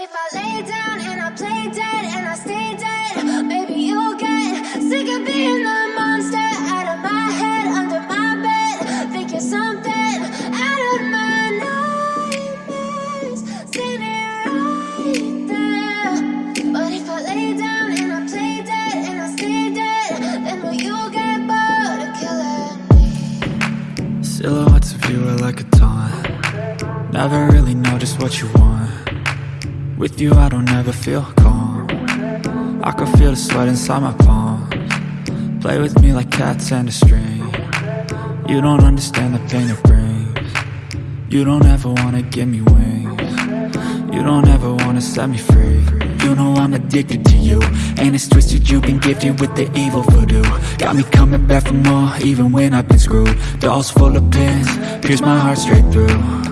if I lay down and I play dead and I stay dead, maybe you'll get sick of being the monster out of my head, under my bed. Think you're something out of my nightmares, standing right there. But if I lay down and I play dead and I stay dead, then will you get bored of killing me? Silhouettes of you are like a taunt Never really know just what you want With you I don't ever feel calm. I can feel the sweat inside my palms. Play with me like cats and a string. You don't understand the pain it brings. You don't ever wanna give me wings. You don't ever wanna set me free. You know I'm addicted to you And it's twisted you've been gifted with the evil voodoo. Got me coming back for more even when I've been screwed. Dolls full of pins, pierce my heart straight through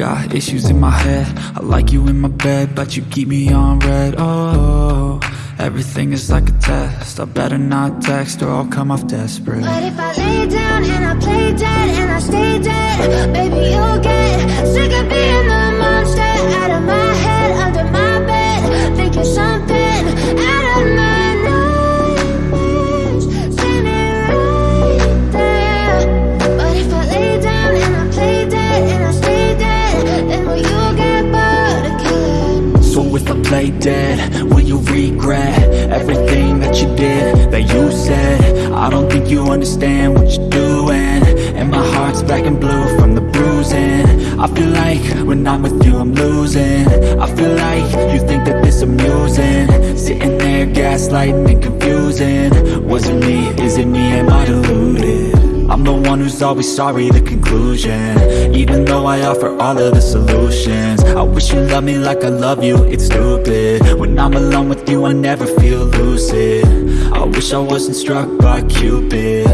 got issues in my head. I like you in my bed But you keep me on red. Oh, everything is like a test. I better not text or I'll come off desperate. But if I lay down and I play dead and I stay dead, baby you'll get sick of being the monster. Out of my head, under my bed. Think you're something Play dead, will you regret everything that you did, that you said? I don't think you understand what you're doing. And my heart's black and blue from the bruising. I feel like when I'm with you I'm losing. I feel like you think that this amusing. Sitting there gaslighting and confusing. Was it me, is it me, am? Always sorry, the conclusion. Even though I offer all of the solutions I wish you loved me like I love you, it's stupid. When I'm alone with you, I never feel lucid. I wish I wasn't struck by Cupid.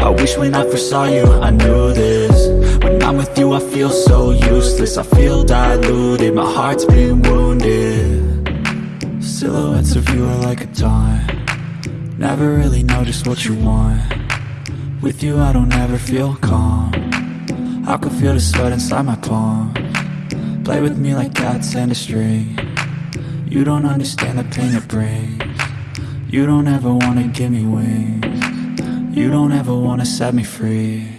I wish when I first saw you, I knew this. When I'm with you, I feel so useless I feel diluted, my heart's been wounded. Silhouettes of you are like a taunt. Never really know just what you want with you I don't ever feel calm. I can feel the sweat inside my palm. Play with me like cats and a string. You don't understand the pain it brings. You don't ever wanna give me wings. You don't ever wanna set me free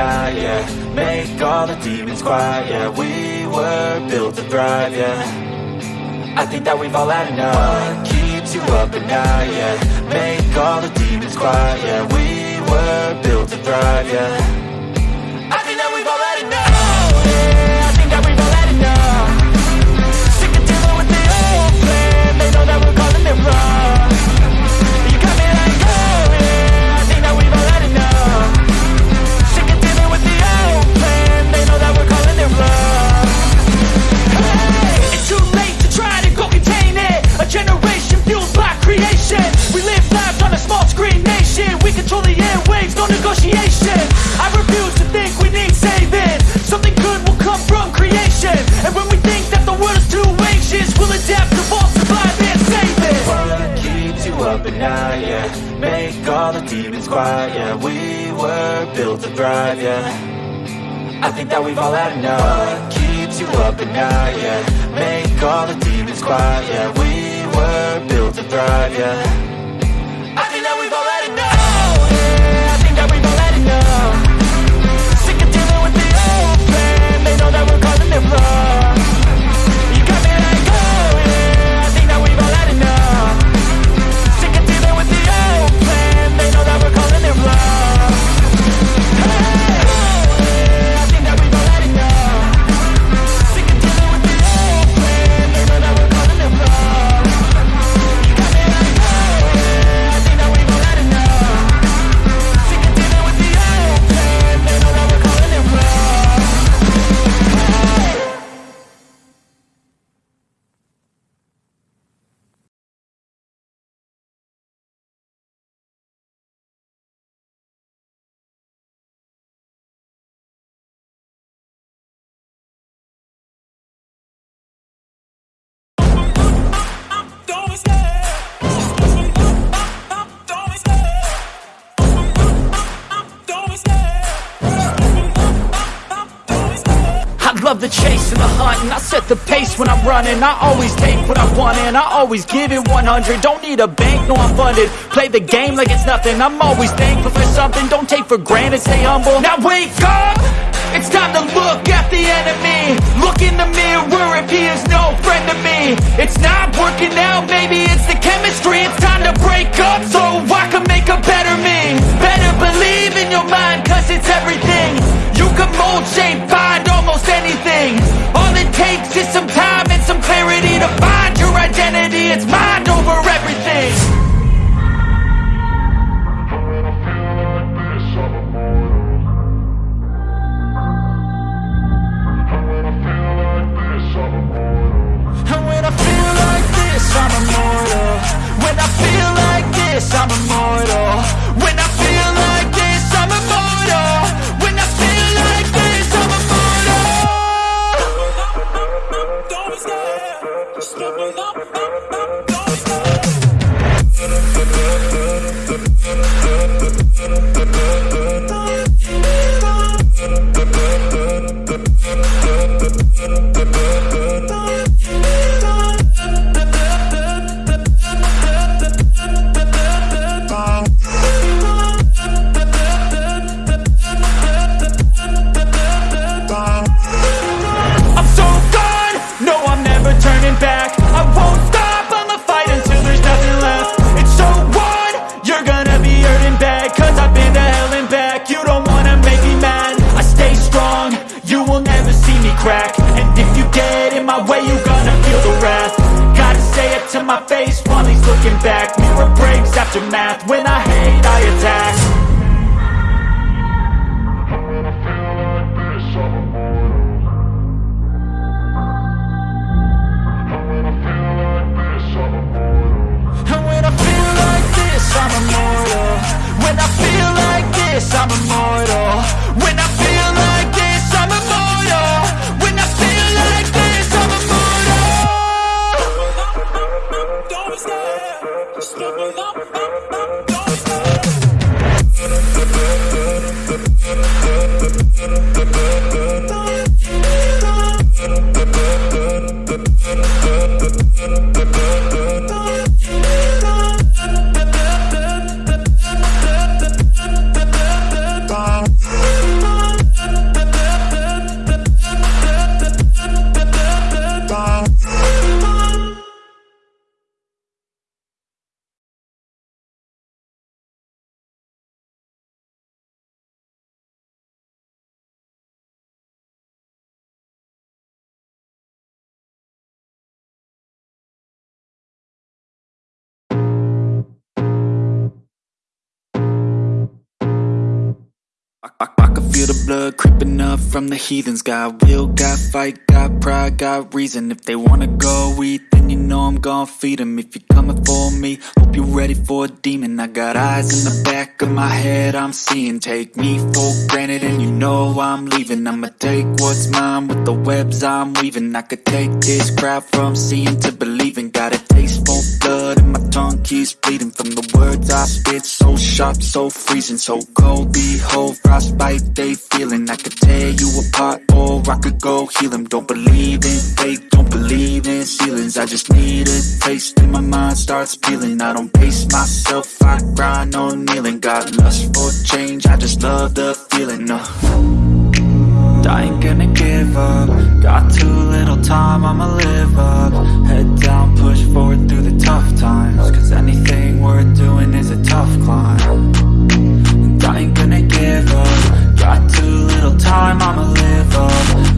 night, yeah Make all the demons quiet, yeah We were built to thrive, yeah. I think that we've all had enough. What keeps you up at night, yeah? Make all the demons quiet, yeah We were built to thrive, yeah that we've all had. Enough keeps you up at night, yeah. Make all the demons quiet, and the hunt and I set the pace when I'm running. I always take what I want and I always give it 100 Don't need a bank, no I'm funded. Play the game like it's nothing. I'm always thankful for something. Don't take for granted, stay humble. Now wake up! It's time to look at the enemy. Look in the mirror if he is no friend to me. It's not working out, maybe it's the chemistry. It's time to break up so I can make a better me. Better believe in your mind cause it's everything. You can mold, shape, find almost anything. All it takes is some time and some clarity To find your identity, it's mind over everything this, I'm immortal breaks after math, when I hate I attack the blood creeping up from the heathens. Got will, got fight, got pride, got reason. If they wanna go eat, then you know I'm gon' feed them If you're coming for me, hope you're ready for a demon. I got eyes in the back of my head, I'm seeing. Take me for granted and you know I'm leaving. I'ma take what's mine with the webs I'm weaving. I could take this crowd from seeing to believing keeps bleeding From the words I spit So sharp, so freezing So cold, behold, frostbite they feeling I could tear you apart or I could go heal them Don't believe in fate, don't believe in ceilings I just need a taste and my mind starts peeling I don't pace myself, I grind on kneeling Got lust for change, I just love the feeling uh. I ain't gonna give up Got too little time, I'ma live up Head down, push forward through the tough times Cause anything worth doing is a tough climb. And I ain't gonna give up. Got too little time, I'ma live up.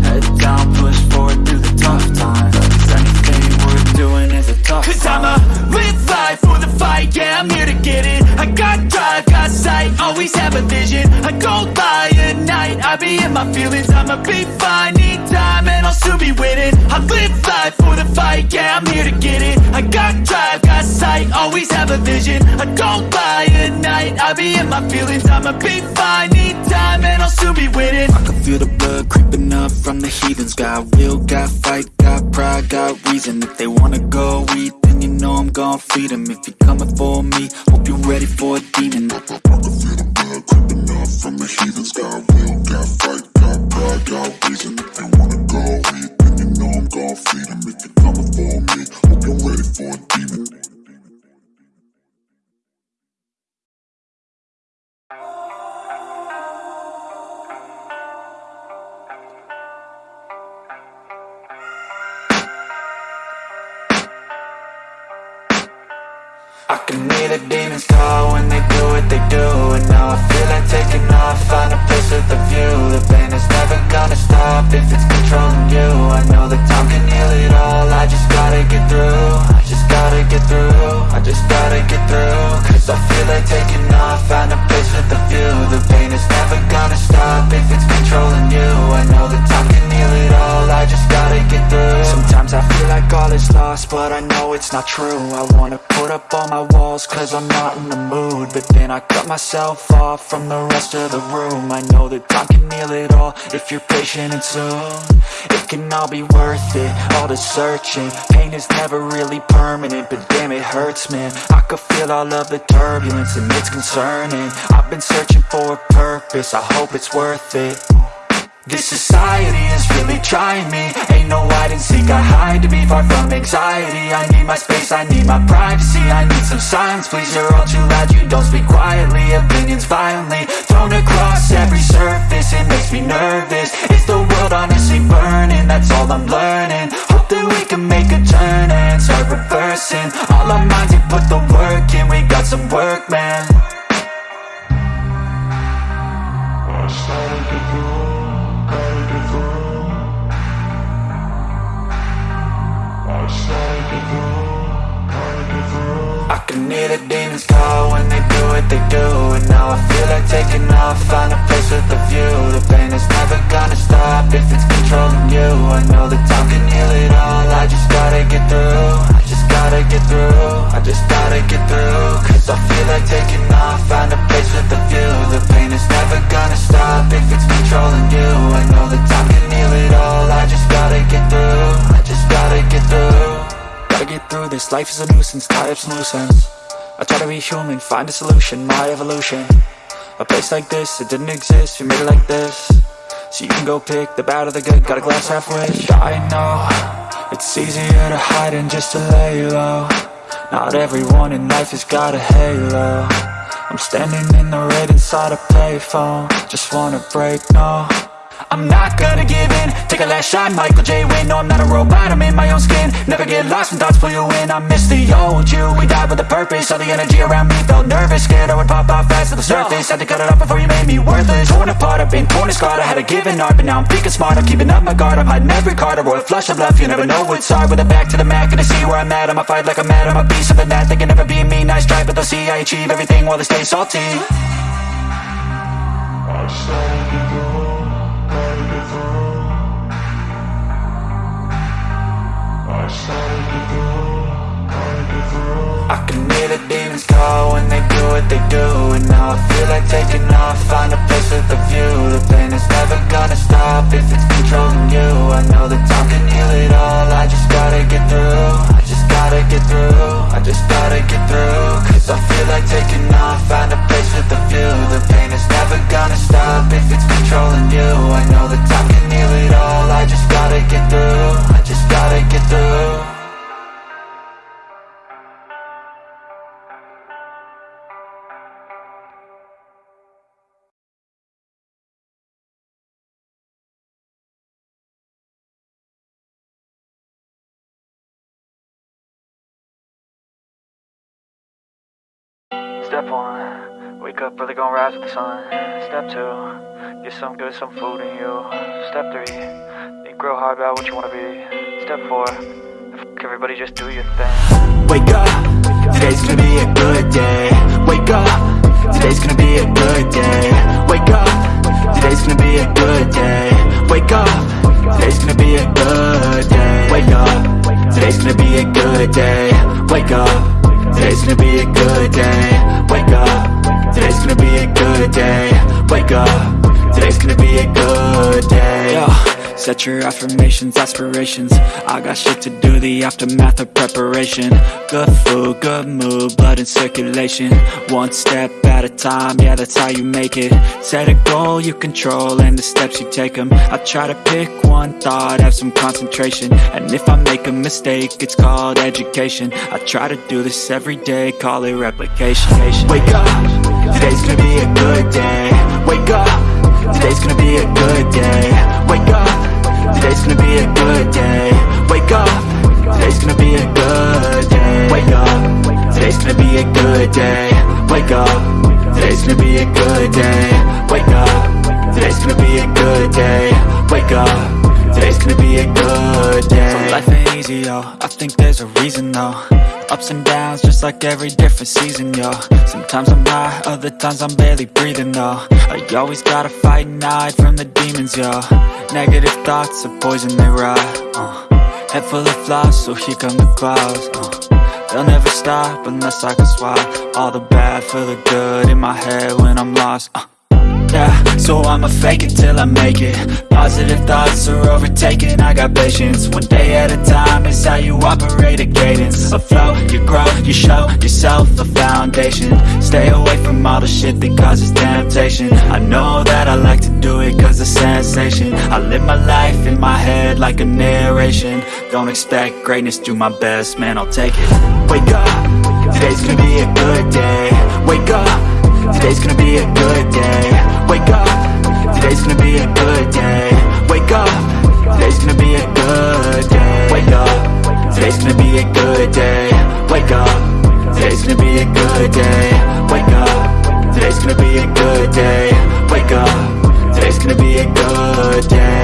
Head down, push forward through the tough times. Cause anything worth doing is a tough Cause climb. I'ma live life for the fight, yeah, I'm here to get it. I got drive, got sight, always have a vision. I don't lie at night, I be in my feelings. I'ma be fine, need time, and I'll soon be winning. I live life for the fight, yeah, I'm here to get it. I got drive, sight, always have a vision. I don't lie at night, I be in my feelings. I'ma be fine, need time, and I'll soon be winning. I can feel the blood creeping up from the heathens. Got will, got fight, got pride, got reason. If they wanna go eat, then you know I'm gon' feed them If you're coming for me, hope you're ready for a demon. I can feel the blood creeping up from the heathens. Got will, got fight, got pride, got reason can hear the demons call when they do what they do. And now I feel like taking off, find a place with a view. The pain is never gonna stop if it's controlling you. I know that time can heal it all, I just gotta get through. I just gotta get through, I just gotta get through. Cause I feel like not true. I wanna put up all my walls cause I'm not in the mood. But then I cut myself off from the rest of the room. I know that time can heal it all if you're patient and soon. It can all be worth it, all the searching. Pain is never really permanent, but damn it hurts man. I could feel all of the turbulence and it's concerning. I've been searching for a purpose, I hope it's worth it this society is really trying me. Ain't no hide and seek, I hide to be far from anxiety. I need my space, I need my privacy. I need some silence, please, you're all too loud. You don't speak quietly, opinions violently Thrown across every surface, it makes me nervous. Is the world honestly burning? That's all I'm learning is a nuisance, tie up some loose ends I try to be human, find a solution, my evolution. A place like this, it didn't exist, we made it like this. So you can go pick the bad or the good, got a glass halfway I know, it's easier to hide than just to lay low. Not everyone in life has got a halo. I'm standing in the red inside a payphone. Just wanna break, no I'm not gonna give in. Take a last shot, Michael J. Win No, I'm not a robot, I'm in my own skin. Never get lost when thoughts pull you in. I miss the old you, we died with a purpose. All the energy around me felt nervous. Scared I would pop off fast to the surface. Had to cut it off before you made me worthless. Torn apart, I've been torn and scarred. I had a given art, but now I'm thinking smart. I'm keeping up my guard, I'm hiding every card. A royal flush of love, you never know what's hard. With a back to the mat, gonna see where I'm at. I'ma fight like I'm mad, I'ma be something net They can never be me, nice try, but they'll see I achieve everything while they stay salty. I I can hear the demons call when they do what they do And now I feel like taking off, find a place with a view. The pain is never gonna stop if it's controlling you. I know that time can heal it all, I just gotta get through. I just gotta get through, I just gotta get through. Cause I feel like taking off, find a place with a view. The pain is never gonna stop if it's controlling you. I know that time can heal it all, I just gotta get through gotta through Step one, wake up early, gonna rise with the sun. Step two, get some good, some food in you. Step three, think real hard about what you wanna be. Step four, f- everybody just do your thing. Wake up, today's gonna be a good day. Wake up, today's gonna be a good day. Wake up, today's gonna be a good day. Wake up, today's gonna be a good day. Wake up, today's gonna be a good day. Wake up, today's gonna be a good day. Wake up, today's gonna be a good day. Wake up, today's gonna be a good day. Yo. Set your affirmations, aspirations. I got shit to do, the aftermath of preparation. Good food, good mood, blood in circulation. One step at a time, yeah that's how you make it. Set a goal you control and the steps you take them I try to pick one thought, have some concentration. And if I make a mistake, it's called education. I try to do this every day, call it replication. Wake up, today's gonna be a good day. Wake up, today's gonna be a good day. Wake up Today's gonna be a good day. Wake up. Today's gonna be a good day. Wake up. Today's gonna be a good day. Wake up. Today's gonna be a good day. Wake up. Today's gonna be a good day. Wake up. Today's gonna be a good day. So life ain't easy, yo. I think there's a reason, though Ups and downs, just like every different season, yo Sometimes I'm high, other times I'm barely breathing, though I always gotta fight and hide from the demons, yo Negative thoughts are poison, they rot, uh. Head full of flies, so here come the clouds, uh. They'll never stop unless I can swap All the bad for the good in my head when I'm lost, uh. So I'ma fake it till I make it. Positive thoughts are overtaken, I got patience. One day at a time is how you operate a cadence. A flow, you grow, you show yourself a foundation. Stay away from all the shit that causes temptation. I know that I like to do it cause it's sensation. I live my life in my head like a narration. Don't expect greatness, do my best, man, I'll take it. Wake up, today's gonna be a good day. Wake up Today's gonna be a good day. Wake up. Today's gonna be a good day. Wake up. Today's gonna be a good day. Wake up. Today's gonna be a good day. Wake up. Today's gonna be a good day. Wake up. Today's gonna be a good day. Wake up. Today's gonna be a good day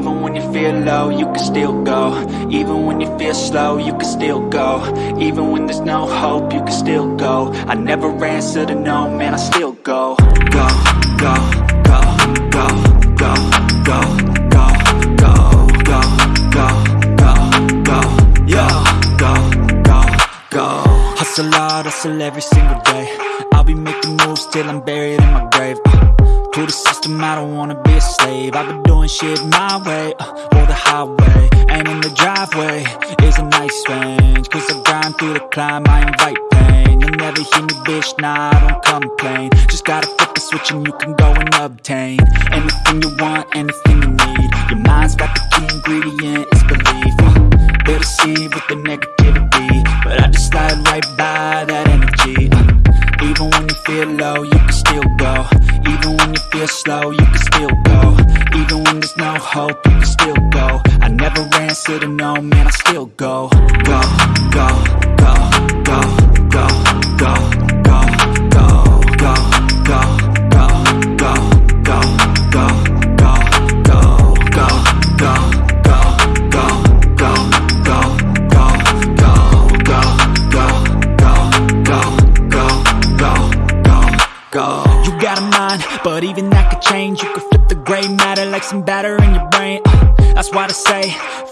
Even when you feel low, you can still go Even when you feel slow, you can still go Even when there's no hope, you can still go I never answer to no, man, I still go Go, go, go, go, go, go, go, go, go, go, go, go, go, go, go Hustle hard, hustle every single day I'll be making moves till I'm buried in my grave uh, To the system, I don't wanna be a slave. I've been doing shit my way, uh, or the highway. And in the driveway is a nice range. Cause I grind through the climb, I invite pain. You'll never hear me, bitch, nah, I don't complain. Just gotta flip the switch and you can go and obtain Anything you want, anything you need. Your mind's got the key ingredient, Should've man, I still go.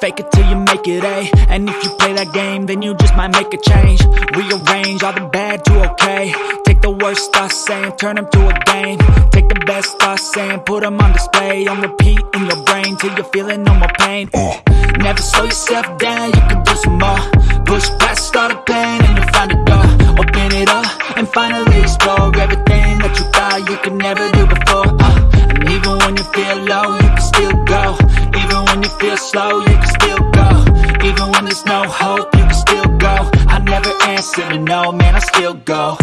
Fake it till you make it A. And if you play that game, then you just might make a change. Rearrange all the bad to okay. Take the worst thoughts saying, turn them to a game. Take the best thoughts saying, put them on display. On repeat in your brain till you're feeling no more pain. Uh, Never slow yourself down, you can do some more. Push past all the pain and you'll find a door. Open it up and finally explore everything that you thought you could never do before. Uh, and even when you feel low, you can still go. Even when you feel slow, silly, no man, I still go.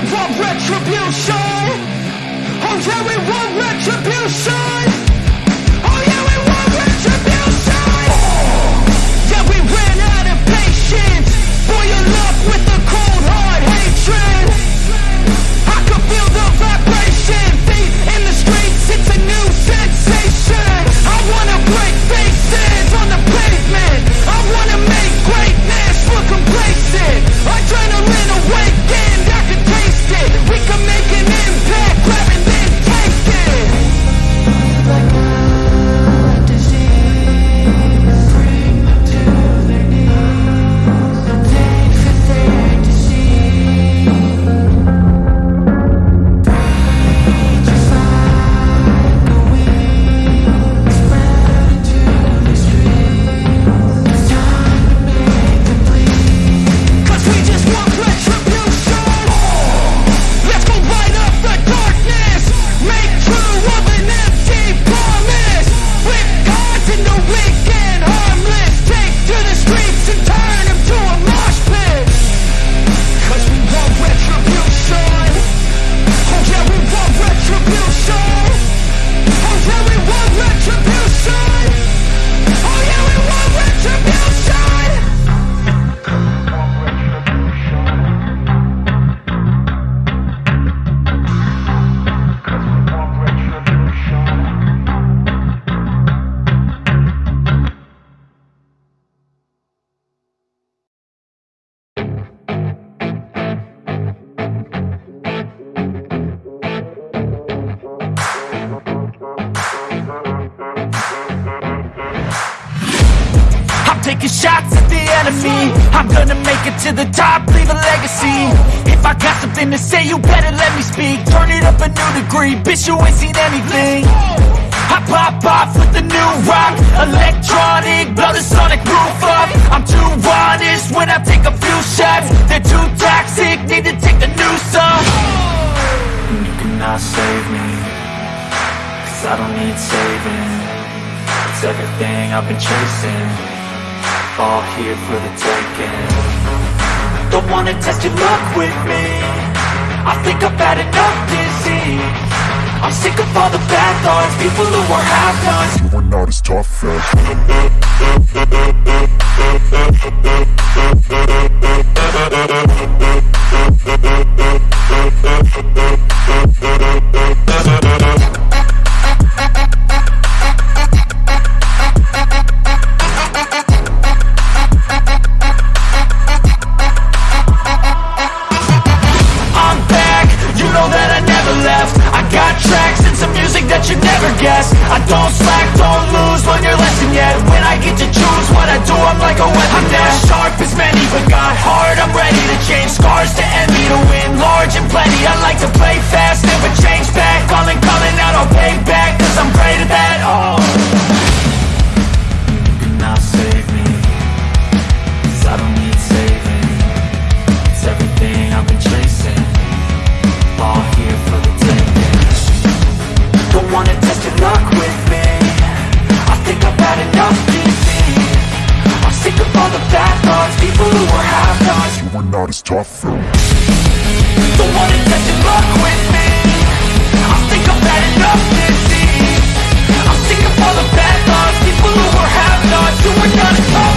We want retribution. Oh yeah, we want retribution. Shots at the enemy. I'm gonna make it to the top, leave a legacy. If I got something to say, you better let me speak. Turn it up a new degree, bitch you ain't seen anything. I pop off with the new rock. Electronic, blow the sonic roof up. I'm too honest when I take a few shots. They're too toxic, need to take the noose off. You cannot save me Cause I don't need saving. It's everything I've been chasing All here for the taking. Don't wanna test your luck with me. I think I've had enough disease. I'm sick of all the bad thoughts People who are half-nots You are not as tough as out is tough. The one who doesn't fuck with me. I think I've had enough disease. I'm sick of all the bad laws, people who were have nots, You weren't as